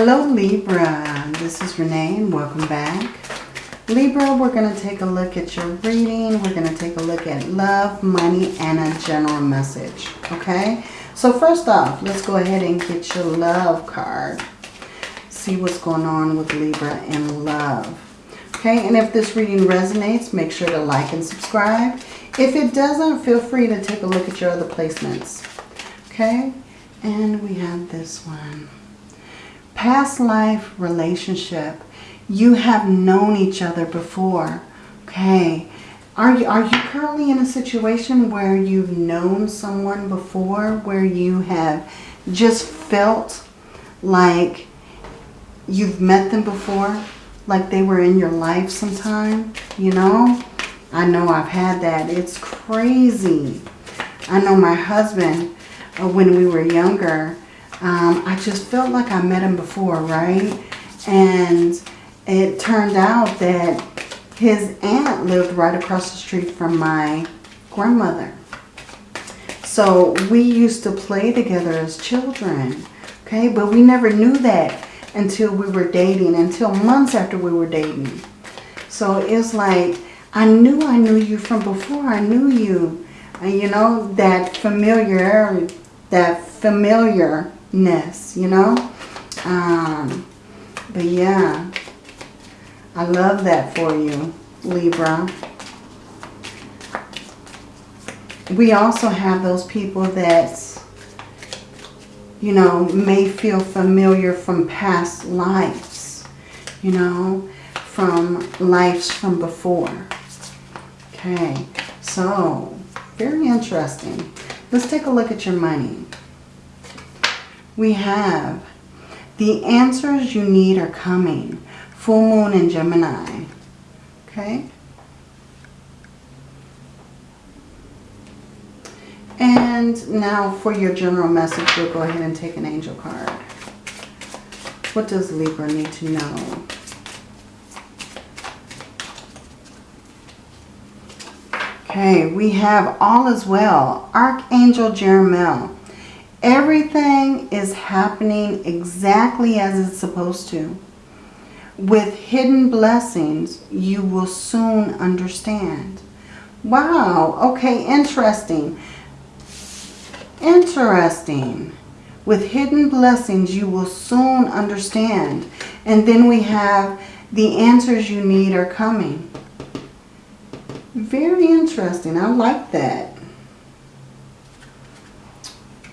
Hello Libra, this is Renee and welcome back. Libra, we're going to take a look at your reading. We're going to take a look at love, money, and a general message. Okay? So first off, let's go ahead and get your love card. See what's going on with Libra in love. Okay, and if this reading resonates, make sure to like and subscribe. If it doesn't, feel free to take a look at your other placements. Okay, and we have this one. Past life relationship. You have known each other before. Okay, are you, are you currently in a situation where you've known someone before, where you have just felt like you've met them before, like they were in your life sometime, you know? I know I've had that. It's crazy. I know my husband, uh, when we were younger, um, I just felt like I met him before, right? And it turned out that his aunt lived right across the street from my grandmother. So we used to play together as children. Okay, but we never knew that until we were dating, until months after we were dating. So it's like, I knew I knew you from before. I knew you. And you know, that familiar, that familiarness, you know. Um, but yeah, I love that for you, Libra. We also have those people that, you know, may feel familiar from past lives, you know, from lives from before. Okay, so very interesting. Let's take a look at your money. We have the answers you need are coming full moon in Gemini. Okay? And now for your general message, we'll go ahead and take an angel card. What does Libra need to know? Okay, we have all as well. Archangel Jeremiel. Everything is happening exactly as it's supposed to. With hidden blessings, you will soon understand. Wow, okay, interesting. Interesting. With hidden blessings, you will soon understand. And then we have the answers you need are coming. Very interesting. I like that.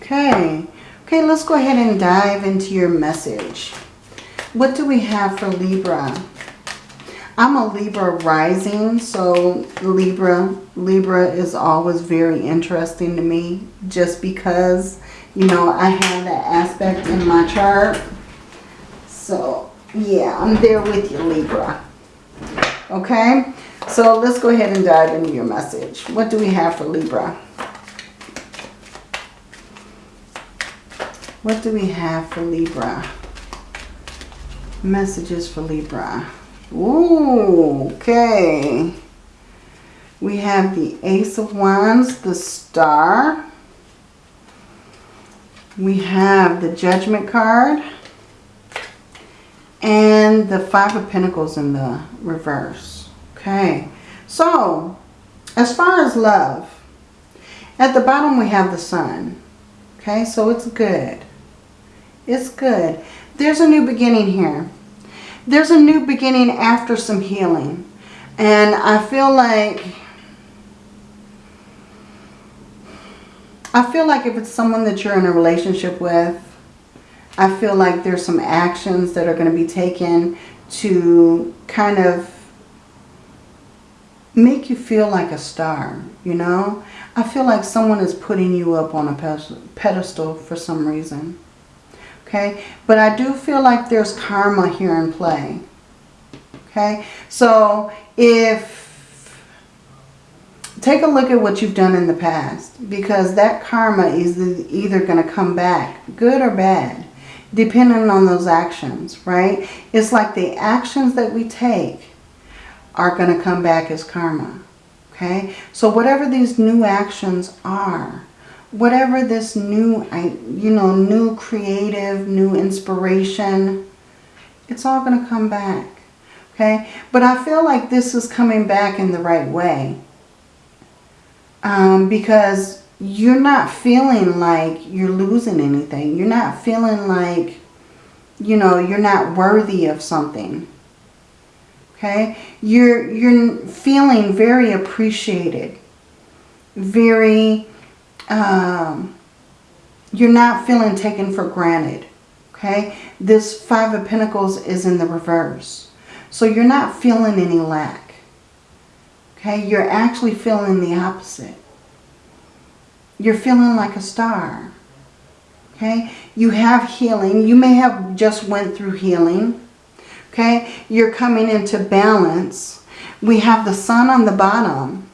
Okay. Okay, let's go ahead and dive into your message. What do we have for Libra? I'm a Libra rising, so Libra, Libra is always very interesting to me just because, you know, I have that aspect in my chart. So, yeah, I'm there with you, Libra. Okay, so let's go ahead and dive into your message. What do we have for Libra? What do we have for Libra? Messages for Libra. Ooh, okay. We have the Ace of Wands, the Star. We have the Judgment card. And the Five of Pentacles in the reverse. Okay. So, as far as love, at the bottom we have the Sun. Okay, so it's good. It's good. There's a new beginning here there's a new beginning after some healing. And I feel like, I feel like if it's someone that you're in a relationship with, I feel like there's some actions that are going to be taken to kind of make you feel like a star, you know? I feel like someone is putting you up on a pedestal for some reason. Okay, but I do feel like there's karma here in play. Okay, so if take a look at what you've done in the past because that karma is either going to come back good or bad depending on those actions right? It's like the actions that we take are going to come back as karma okay? So whatever these new actions are whatever this new, you know, new creative, new inspiration, It's all going to come back. Okay? But I feel like this is coming back in the right way. Um, because you're not feeling like you're losing anything. You're not feeling like, you know, you're not worthy of something. Okay? You're, you're feeling very appreciated. Very, um, you're not feeling taken for granted. Okay? This Five of Pentacles is in the reverse. So you're not feeling any lack. Okay? You're actually feeling the opposite. You're feeling like a star. Okay? You have healing. You may have just went through healing. Okay? You're coming into balance. We have the sun on the bottom.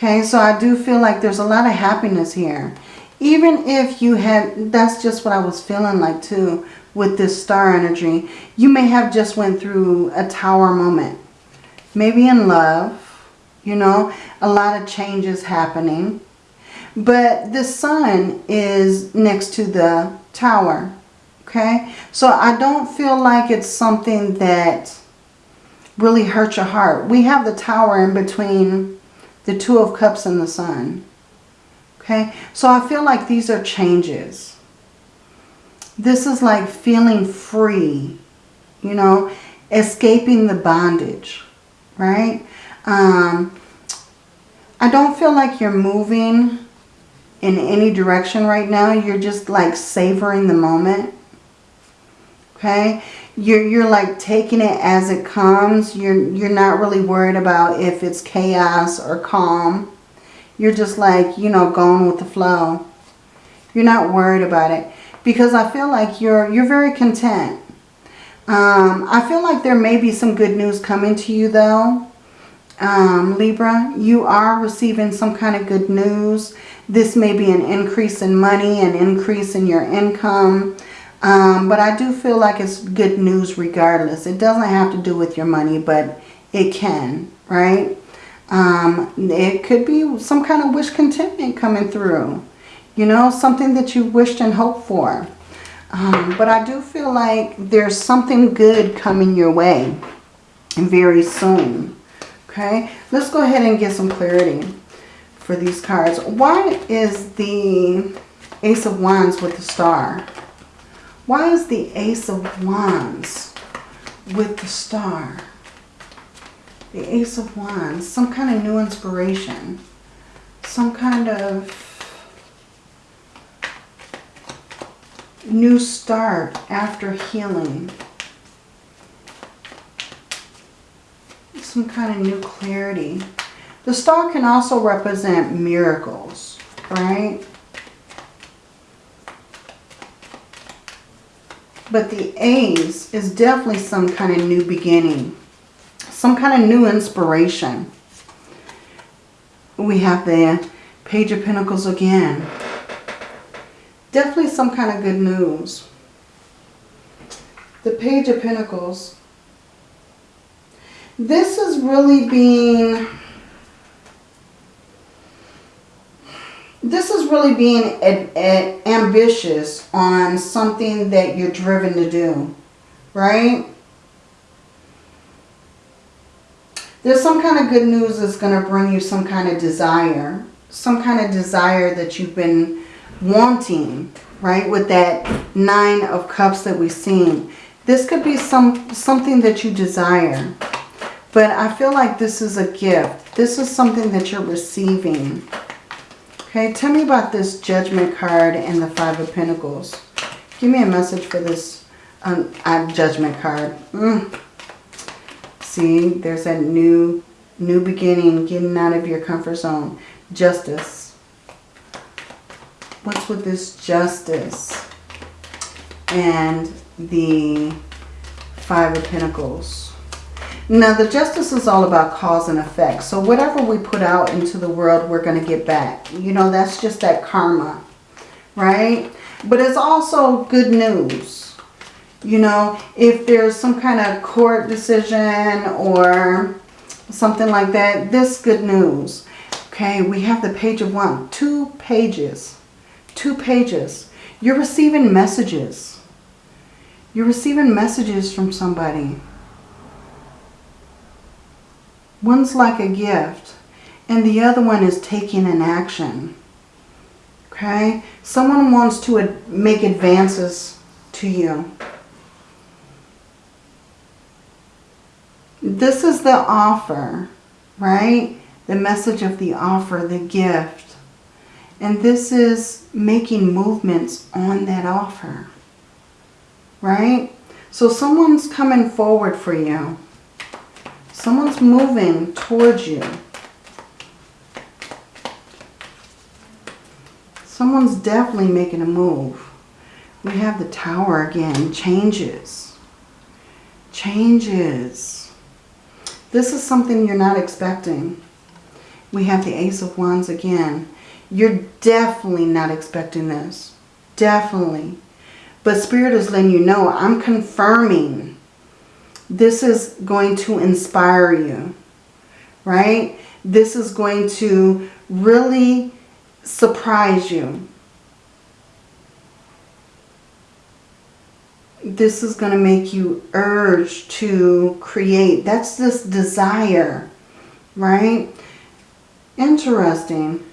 Okay? So I do feel like there's a lot of happiness here. Even if you had, that's just what I was feeling like too with this star energy. You may have just went through a tower moment. Maybe in love, you know, a lot of changes happening. But the sun is next to the tower. Okay? So I don't feel like it's something that really hurts your heart. We have the tower in between the two of cups and the sun. Okay? So I feel like these are changes. This is like feeling free. You know, escaping the bondage. Right? Um, I don't feel like you're moving in any direction right now. You're just like savoring the moment. Okay? You're, you're like taking it as it comes. You're, you're not really worried about if it's chaos or calm. You're just like, you know, going with the flow. You're not worried about it. Because I feel like you're, you're very content. Um, I feel like there may be some good news coming to you though. Um, Libra, you are receiving some kind of good news. This may be an increase in money, an increase in your income. Um, but I do feel like it's good news regardless. It doesn't have to do with your money, but it can, right? Um, it could be some kind of wish contentment coming through. You know, something that you wished and hoped for. Um, but I do feel like there's something good coming your way very soon. Okay, let's go ahead and get some clarity for these cards. Why is the Ace of Wands with the star? Why is the Ace of Wands with the star? The Ace of Wands, some kind of new inspiration. Some kind of new start after healing. Some kind of new clarity. The star can also represent miracles, right? But the Ace is definitely some kind of new beginning. Some kind of new inspiration. We have the Page of Pentacles again. Definitely some kind of good news. The Page of Pentacles. This is really being... This is really being a, a, ambitious on something that you're driven to do. Right? There's some kind of good news that's going to bring you some kind of desire. Some kind of desire that you've been wanting, right? With that nine of cups that we've seen. This could be some something that you desire. But I feel like this is a gift. This is something that you're receiving. Okay, tell me about this Judgment card and the Five of Pentacles. Give me a message for this um, Judgment card. Mm. See, there's a new, new beginning, getting out of your comfort zone. Justice. What's with this justice and the Five of Pentacles? Now, the justice is all about cause and effect. So whatever we put out into the world, we're going to get back. You know, that's just that karma, right? But it's also good news. You know, if there's some kind of court decision or something like that, this good news. Okay, we have the page of one, two pages two pages. You're receiving messages. You're receiving messages from somebody. One's like a gift and the other one is taking an action. Okay? Someone wants to make advances to you. This is the offer, right? The message of the offer, the gift. And this is making movements on that offer, right? So someone's coming forward for you. Someone's moving towards you. Someone's definitely making a move. We have the tower again. Changes. Changes. This is something you're not expecting. We have the Ace of Wands again. You're definitely not expecting this. Definitely. But Spirit is letting you know, I'm confirming this is going to inspire you. Right? This is going to really surprise you. This is going to make you urge to create. That's this desire, right? Interesting.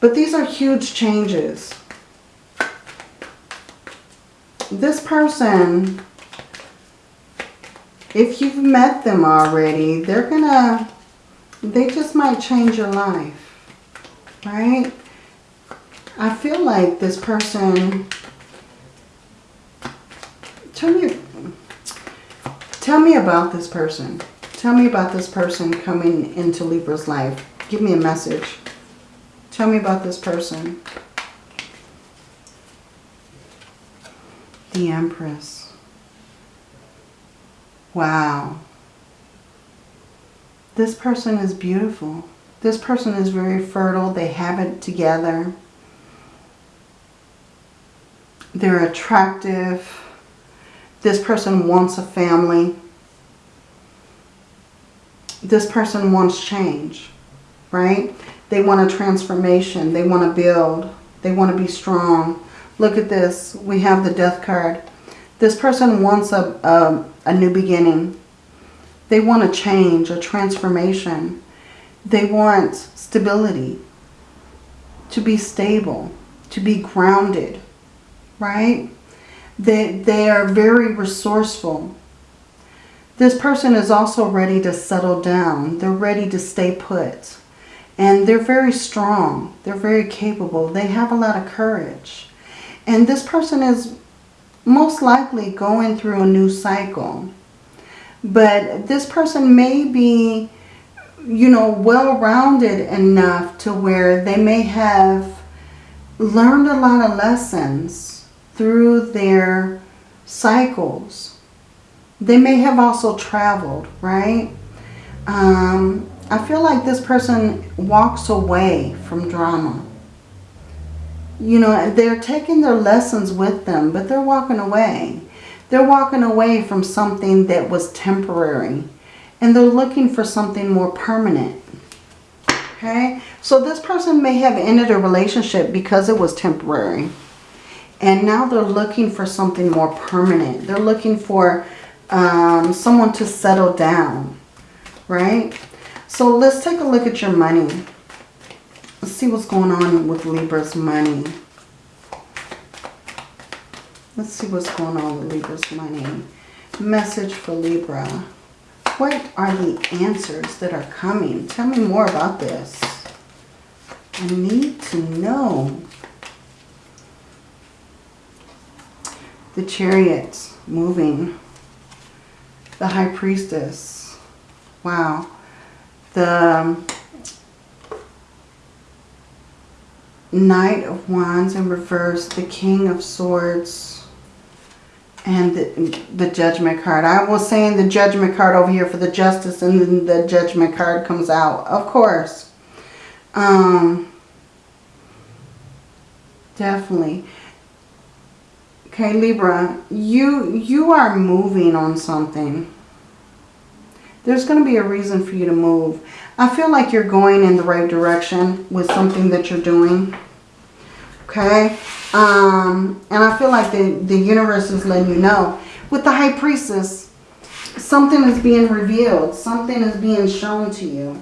But these are huge changes. This person, if you've met them already, they're going to, they just might change your life right? I feel like this person, tell me, tell me about this person. Tell me about this person coming into Libra's life. Give me a message. Tell me about this person. The Empress. Wow. This person is beautiful. This person is very fertile. They have it together. They're attractive. This person wants a family. This person wants change, right? They want a transformation. They want to build. They want to be strong. Look at this. We have the death card. This person wants a, a, a new beginning. They want a change, a transformation. They want stability, to be stable, to be grounded, right? They, they are very resourceful. This person is also ready to settle down. They're ready to stay put. And they're very strong. They're very capable. They have a lot of courage. And this person is most likely going through a new cycle. But this person may be you know, well-rounded enough to where they may have learned a lot of lessons through their cycles. They may have also traveled, right? Um, I feel like this person walks away from drama. You know, they're taking their lessons with them, but they're walking away. They're walking away from something that was temporary and they're looking for something more permanent. Okay, so this person may have ended a relationship because it was temporary. And now they're looking for something more permanent. They're looking for um, someone to settle down, right? So let's take a look at your money. See what's going on with Libra's money. Let's see what's going on with Libra's money. Message for Libra. What are the answers that are coming? Tell me more about this. I need to know. The chariot moving. The high priestess. Wow. The um, Knight of Wands in reverse. The King of Swords and the, the judgment card. I was saying the judgment card over here for the justice and then the judgment card comes out. Of course. Um, definitely. Okay, Libra, you, you are moving on something. There's going to be a reason for you to move. I feel like you're going in the right direction with something that you're doing. Okay? Um, and I feel like the, the universe is letting you know. With the High Priestess, something is being revealed. Something is being shown to you.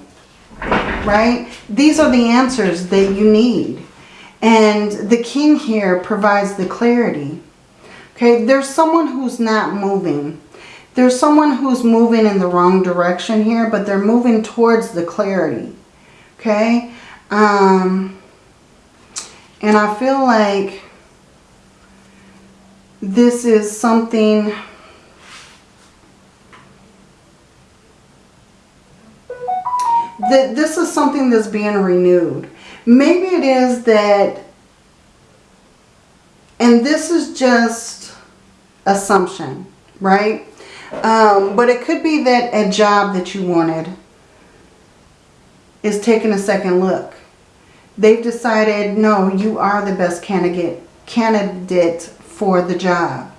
Right? These are the answers that you need. And the king here provides the clarity. Okay, there's someone who's not moving. There's someone who's moving in the wrong direction here, but they're moving towards the clarity. Okay? Um, and I feel like this is something... That this is something that's being renewed. Maybe it is that, and this is just assumption, right? Um, but it could be that a job that you wanted is taking a second look. They've decided, no, you are the best candidate candidate for the job,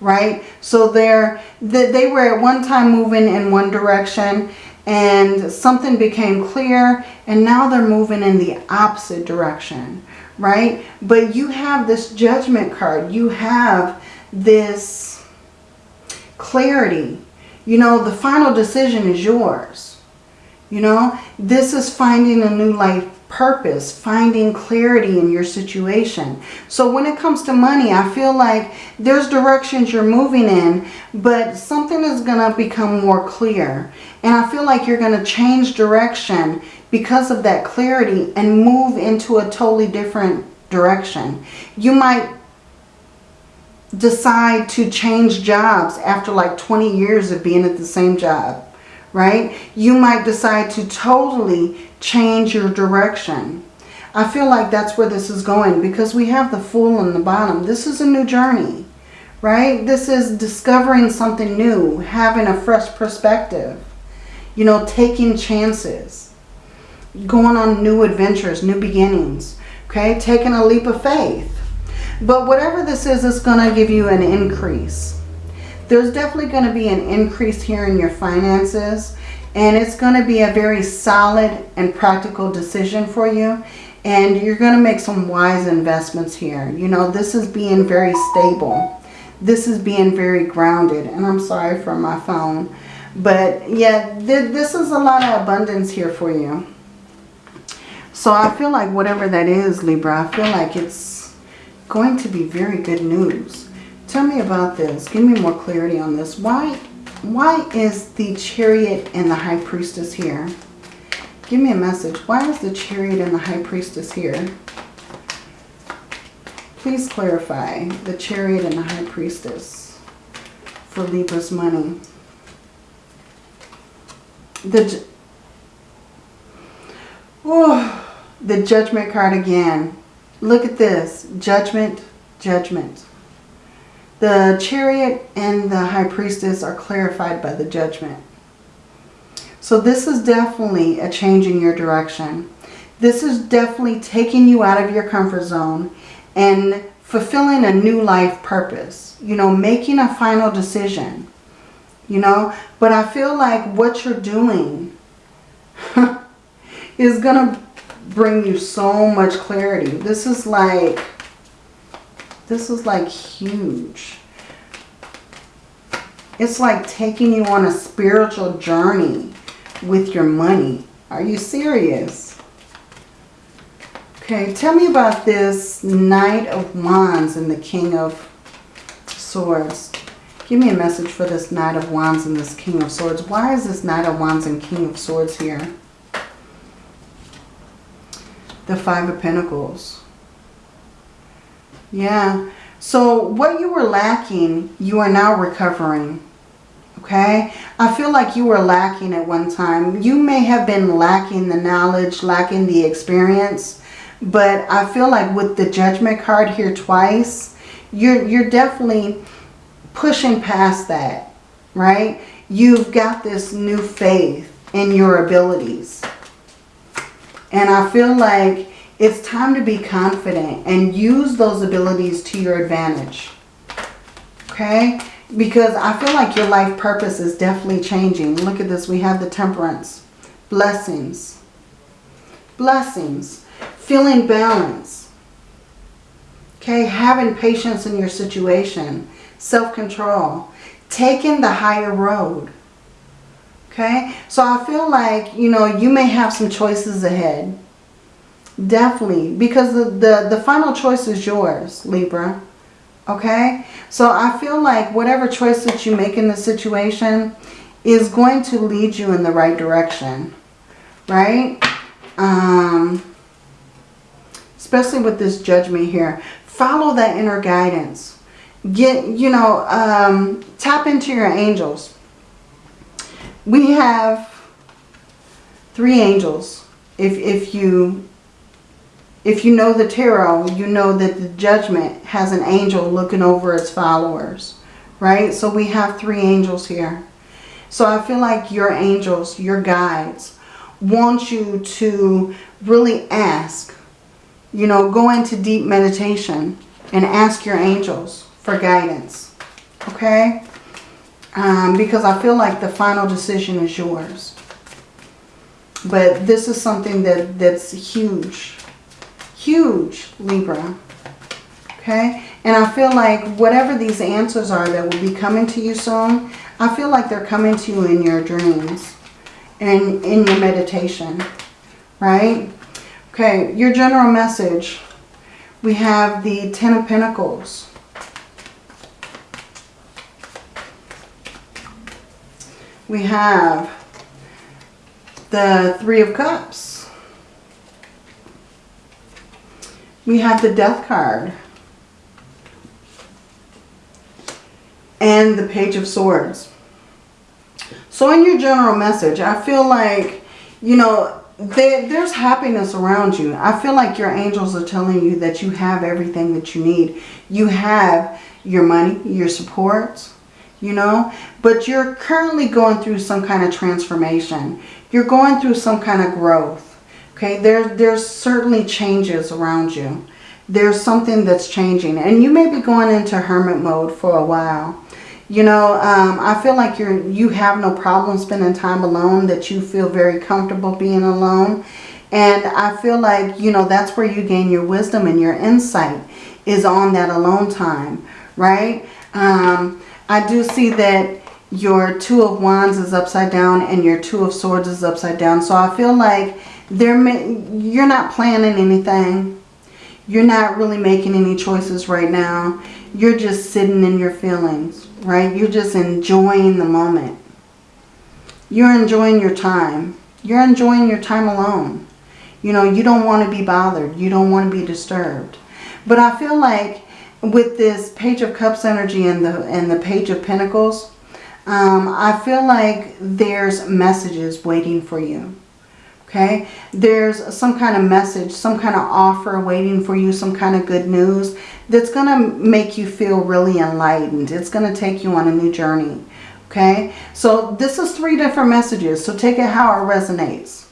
right? So they're, they were at one time moving in one direction and something became clear and now they're moving in the opposite direction, right? But you have this judgment card. You have this clarity. You know, the final decision is yours. You know, this is finding a new life purpose, finding clarity in your situation. So when it comes to money, I feel like there's directions you're moving in, but something is going to become more clear. And I feel like you're going to change direction because of that clarity and move into a totally different direction. You might decide to change jobs after like 20 years of being at the same job, right? You might decide to totally change your direction. I feel like that's where this is going because we have the Fool in the bottom. This is a new journey, right? This is discovering something new, having a fresh perspective, you know, taking chances, going on new adventures, new beginnings, okay? Taking a leap of faith. But whatever this is, it's going to give you an increase. There's definitely going to be an increase here in your finances. And it's going to be a very solid and practical decision for you. And you're going to make some wise investments here. You know, this is being very stable. This is being very grounded. And I'm sorry for my phone. But yeah, th this is a lot of abundance here for you. So I feel like whatever that is, Libra, I feel like it's going to be very good news. Tell me about this. Give me more clarity on this. Why why is the chariot and the high priestess here? Give me a message. Why is the chariot and the high priestess here? Please clarify the chariot and the high priestess for Libra's money. The, oh, the judgment card again. Look at this. Judgment, judgment. The chariot and the high priestess are clarified by the judgment. So this is definitely a change in your direction. This is definitely taking you out of your comfort zone and fulfilling a new life purpose. You know, making a final decision. You know, but I feel like what you're doing is going to bring you so much clarity. This is like this is like huge. It's like taking you on a spiritual journey with your money. Are you serious? Okay, tell me about this Knight of Wands and the King of Swords. Give me a message for this Knight of Wands and this King of Swords. Why is this Knight of Wands and King of Swords here? The Five of Pentacles. Yeah. So what you were lacking, you are now recovering. Okay. I feel like you were lacking at one time. You may have been lacking the knowledge, lacking the experience. But I feel like with the judgment card here twice, you're, you're definitely pushing past that. Right. You've got this new faith in your abilities. And I feel like it's time to be confident and use those abilities to your advantage. Okay? Because I feel like your life purpose is definitely changing. Look at this. We have the temperance. Blessings. Blessings. Feeling balance. Okay, having patience in your situation, self-control, taking the higher road. Okay, so I feel like, you know, you may have some choices ahead. Definitely, because the, the, the final choice is yours, Libra. Okay, so I feel like whatever choice that you make in the situation is going to lead you in the right direction, right? Um, especially with this judgment here. Follow that inner guidance. Get, you know, um, tap into your angels. We have three angels. If, if you if you know the tarot, you know that the judgment has an angel looking over its followers, right? So we have three angels here. So I feel like your angels, your guides, want you to really ask, you know, go into deep meditation and ask your angels for guidance, okay? Um, because I feel like the final decision is yours. But this is something that, that's huge Huge, Libra. Okay? And I feel like whatever these answers are that will be coming to you soon, I feel like they're coming to you in your dreams and in your meditation. Right? Okay, your general message. We have the Ten of Pentacles. We have the Three of Cups. we have the death card. And the page of swords. So in your general message, I feel like, you know, there, there's happiness around you. I feel like your angels are telling you that you have everything that you need. You have your money, your support, you know, but you're currently going through some kind of transformation. You're going through some kind of growth. Okay, there, there's certainly changes around you. There's something that's changing. And you may be going into hermit mode for a while. You know, um, I feel like you're, you have no problem spending time alone, that you feel very comfortable being alone. And I feel like, you know, that's where you gain your wisdom and your insight is on that alone time, right? Um, I do see that your Two of Wands is upside down and your Two of Swords is upside down. So I feel like there you're not planning anything. You're not really making any choices right now. You're just sitting in your feelings, right? You're just enjoying the moment. You're enjoying your time. You're enjoying your time alone. You know, you don't want to be bothered. You don't want to be disturbed. But I feel like with this Page of Cups energy and the, and the Page of Pentacles, um, I feel like there's messages waiting for you okay? There's some kind of message, some kind of offer waiting for you, some kind of good news that's going to make you feel really enlightened. It's going to take you on a new journey, okay? So this is three different messages, so take it how it resonates.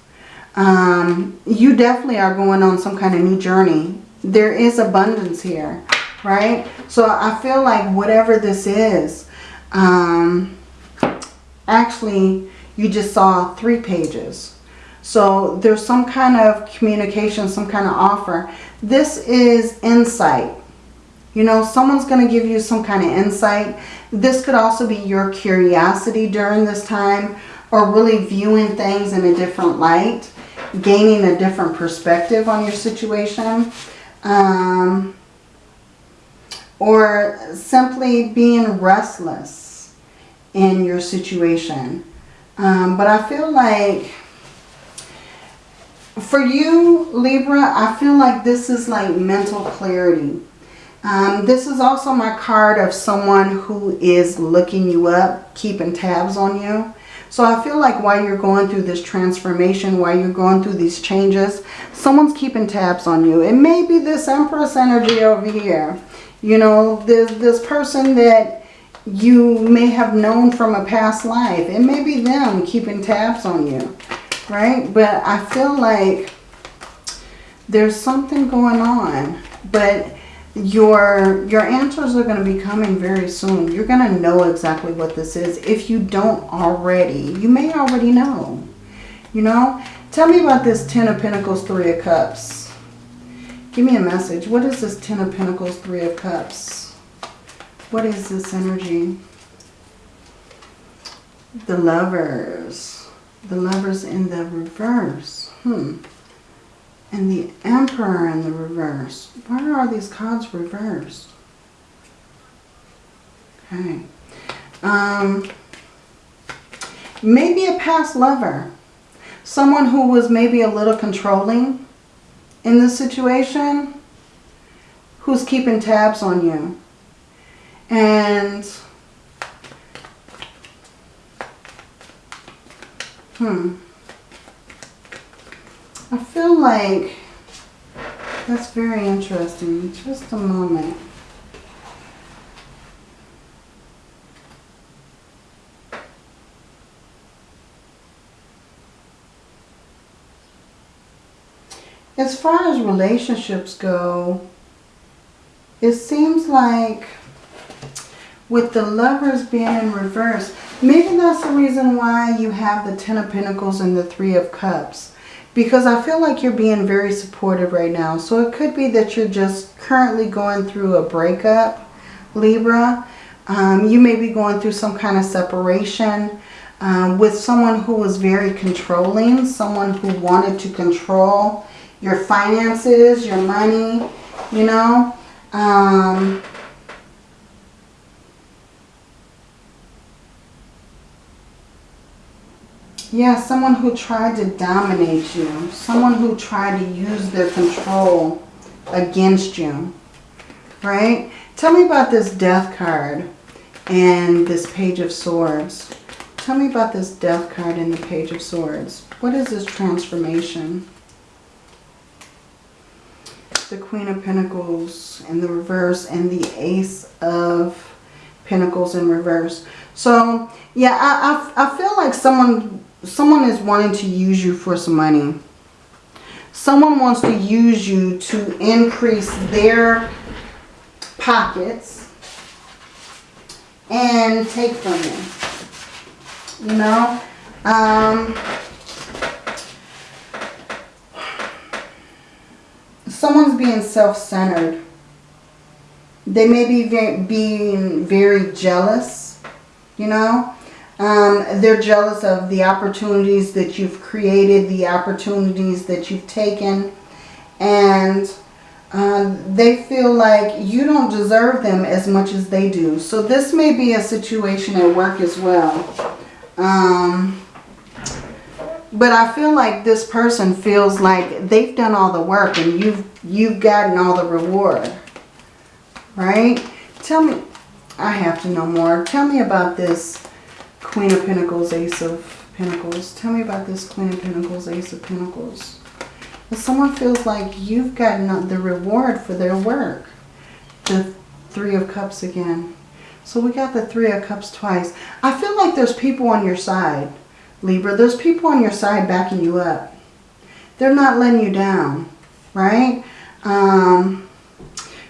Um, you definitely are going on some kind of new journey. There is abundance here, right? So I feel like whatever this is, um, actually you just saw three pages so there's some kind of communication, some kind of offer. This is insight. You know, someone's going to give you some kind of insight. This could also be your curiosity during this time or really viewing things in a different light, gaining a different perspective on your situation. Um, or simply being restless in your situation. Um, but I feel like for you, Libra, I feel like this is like mental clarity. Um, this is also my card of someone who is looking you up, keeping tabs on you. So I feel like while you're going through this transformation, while you're going through these changes, someone's keeping tabs on you. It may be this Empress energy over here. You know, this, this person that you may have known from a past life. It may be them keeping tabs on you right? But I feel like there's something going on. But your, your answers are going to be coming very soon. You're going to know exactly what this is. If you don't already, you may already know. You know? Tell me about this Ten of Pentacles, Three of Cups. Give me a message. What is this Ten of Pentacles, Three of Cups? What is this energy? The lovers. The lovers in the reverse. Hmm. And the Emperor in the reverse. Why are these cards reversed? Okay. Um, maybe a past lover. Someone who was maybe a little controlling in this situation. Who's keeping tabs on you. And... Hmm. I feel like that's very interesting. Just a moment. As far as relationships go, it seems like with the lovers being in reverse, maybe that's the reason why you have the Ten of Pentacles and the Three of Cups. Because I feel like you're being very supported right now. So it could be that you're just currently going through a breakup, Libra. Um, you may be going through some kind of separation um, with someone who was very controlling, someone who wanted to control your finances, your money, you know. Um, yeah, someone who tried to dominate you. Someone who tried to use their control against you. Right? Tell me about this death card and this page of swords. Tell me about this death card and the page of swords. What is this transformation? The Queen of Pentacles in the reverse and the Ace of Pentacles in reverse. So, yeah, I, I, I feel like someone, someone is wanting to use you for some money. Someone wants to use you to increase their pockets and take from you. You know? Um, someone's being self-centered. They may be very, being very jealous, you know. Um, they're jealous of the opportunities that you've created, the opportunities that you've taken. And uh, they feel like you don't deserve them as much as they do. So this may be a situation at work as well. Um, but I feel like this person feels like they've done all the work and you've you've gotten all the reward. Right? Tell me, I have to know more. Tell me about this Queen of Pentacles, Ace of Pentacles. Tell me about this Queen of Pentacles, Ace of Pentacles. If someone feels like you've gotten the reward for their work. The Three of Cups again. So we got the Three of Cups twice. I feel like there's people on your side Libra, there's people on your side backing you up. They're not letting you down, right? Um,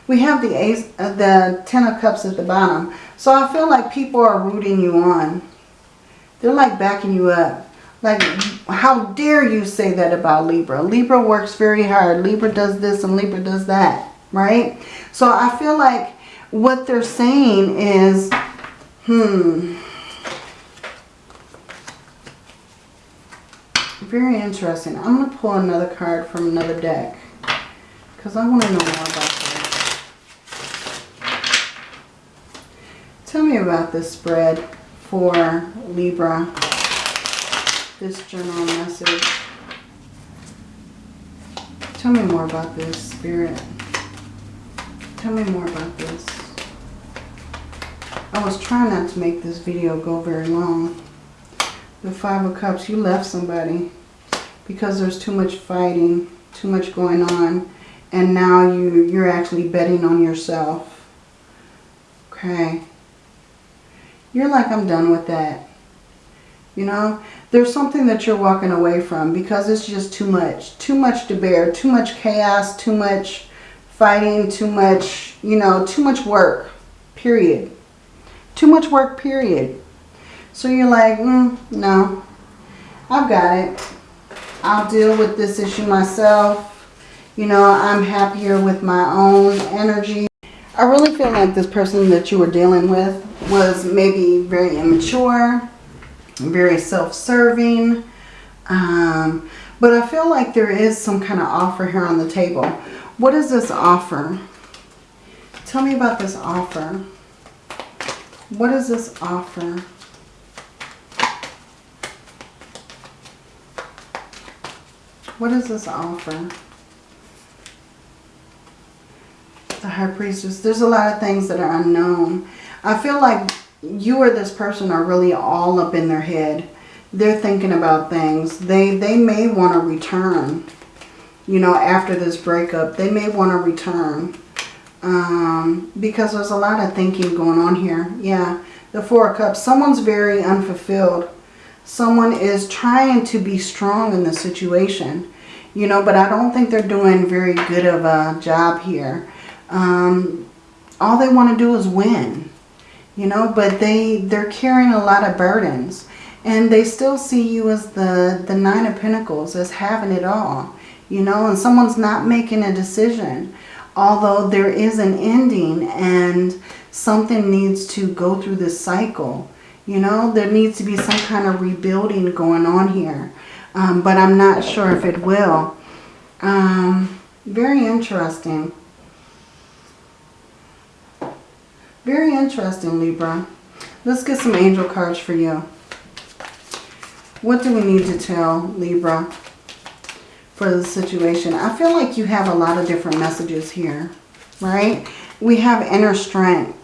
we have the ace, uh, the Ten of Cups at the bottom. So I feel like people are rooting you on. They're like backing you up. Like, how dare you say that about Libra? Libra works very hard. Libra does this and Libra does that, right? So I feel like what they're saying is, hmm, Very interesting. I'm going to pull another card from another deck. Because I want to know more about this. Tell me about this spread for Libra. This general message. Tell me more about this, Spirit. Tell me more about this. I was trying not to make this video go very long. The Five of Cups, you left somebody because there's too much fighting, too much going on. And now you, you're actually betting on yourself. Okay. You're like, I'm done with that. You know, there's something that you're walking away from because it's just too much. Too much to bear. Too much chaos. Too much fighting. Too much, you know, too much work. Period. Too much work, period. So you're like, mm, no, I've got it. I'll deal with this issue myself. You know, I'm happier with my own energy. I really feel like this person that you were dealing with was maybe very immature, very self-serving. Um, but I feel like there is some kind of offer here on the table. What is this offer? Tell me about this offer. What is this offer? What is this offer? The High Priestess. There's a lot of things that are unknown. I feel like you or this person are really all up in their head. They're thinking about things. They, they may want to return. You know, after this breakup, they may want to return. Um, because there's a lot of thinking going on here. Yeah, the Four of Cups. Someone's very unfulfilled. Someone is trying to be strong in the situation. You know, but I don't think they're doing very good of a job here. Um, all they want to do is win. You know, but they, they're carrying a lot of burdens. And they still see you as the, the Nine of Pentacles, as having it all. You know, and someone's not making a decision. Although there is an ending and something needs to go through this cycle. You know, there needs to be some kind of rebuilding going on here. Um, but I'm not sure if it will. Um, very interesting. Very interesting, Libra. Let's get some angel cards for you. What do we need to tell Libra for the situation? I feel like you have a lot of different messages here, right? We have inner strength.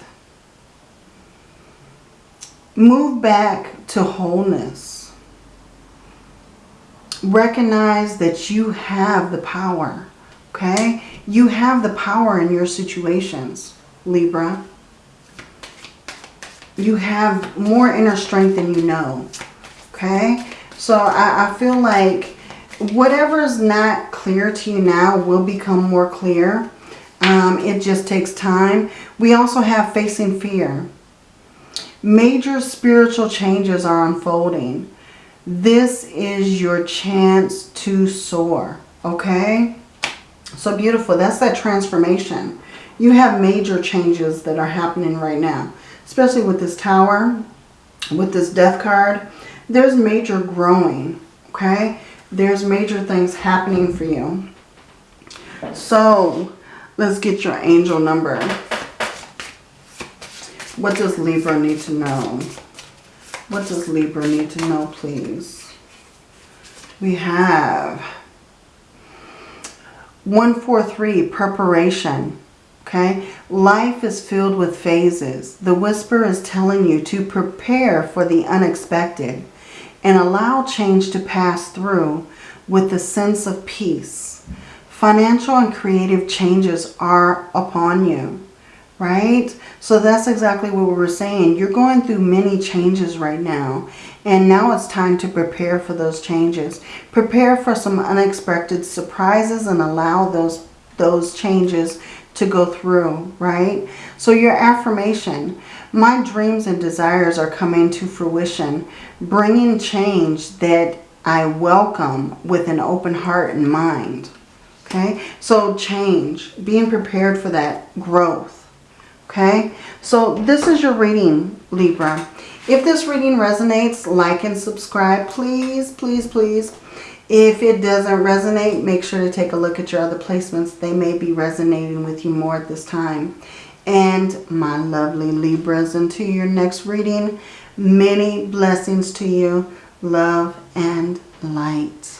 Move back to wholeness. Recognize that you have the power, okay? You have the power in your situations, Libra you have more inner strength than you know. Okay? So I, I feel like whatever is not clear to you now will become more clear. Um, it just takes time. We also have facing fear. Major spiritual changes are unfolding. This is your chance to soar. Okay? So beautiful. That's that transformation. You have major changes that are happening right now especially with this tower, with this death card, there's major growing, okay? There's major things happening for you. So, let's get your angel number. What does Libra need to know? What does Libra need to know, please? We have 143, preparation. Okay, life is filled with phases. The whisper is telling you to prepare for the unexpected and allow change to pass through with a sense of peace. Financial and creative changes are upon you, right? So that's exactly what we were saying. You're going through many changes right now. And now it's time to prepare for those changes. Prepare for some unexpected surprises and allow those, those changes to go through, right? So your affirmation, my dreams and desires are coming to fruition, bringing change that I welcome with an open heart and mind. Okay, so change, being prepared for that growth. Okay, so this is your reading, Libra. If this reading resonates, like and subscribe, please, please, please. If it doesn't resonate, make sure to take a look at your other placements. They may be resonating with you more at this time. And my lovely Libras, until your next reading, many blessings to you, love and light.